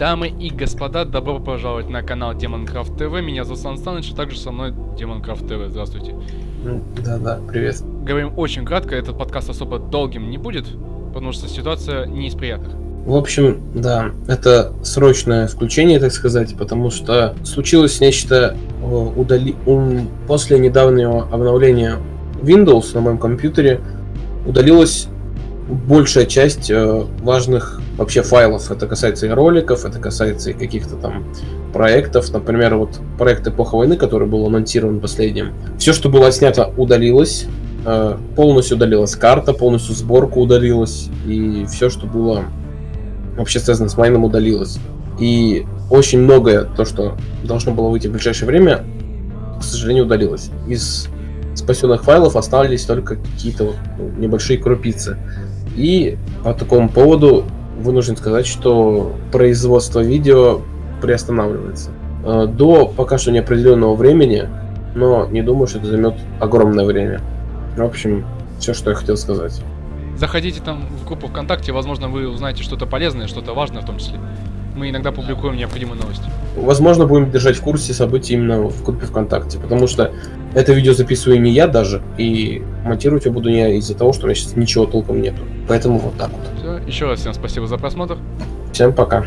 Дамы и господа, добро пожаловать на канал Демонкрафт ТВ. Меня зовут Сан Саныч, а также со мной Демонкрафт ТВ. Здравствуйте. Да-да, привет. Говорим очень кратко, этот подкаст особо долгим не будет, потому что ситуация не из приятных. В общем, да, это срочное включение, так сказать, потому что случилось нечто удали... после недавнего обновления Windows на моем компьютере удалилась большая часть э, важных вообще файлов. Это касается и роликов, это касается и каких-то там проектов. Например, вот проект «Эпоха войны», который был анонсирован последним. Все, что было снято, удалилось. Э, полностью удалилась карта, полностью сборка удалилась. И все, что было вообще связано с майном, удалилось. И очень многое, то, что должно было выйти в ближайшее время, к сожалению, удалилось. Из спасенных файлов остались только какие-то вот, ну, небольшие крупицы. И по такому поводу вынужден сказать, что производство видео приостанавливается. Э, до пока что неопределенного времени, но не думаю, что это займет огромное время. В общем, все, что я хотел сказать. Заходите там в группу ВКонтакте, возможно, вы узнаете что-то полезное, что-то важное в том числе. Мы иногда публикуем необходимые новости. Возможно, будем держать в курсе событий именно в группе ВКонтакте, потому что это видео записываю не я даже, и монтировать я буду не из-за того, что у меня сейчас ничего толком нету. Поэтому вот так вот. Все, еще раз всем спасибо за просмотр. Всем пока.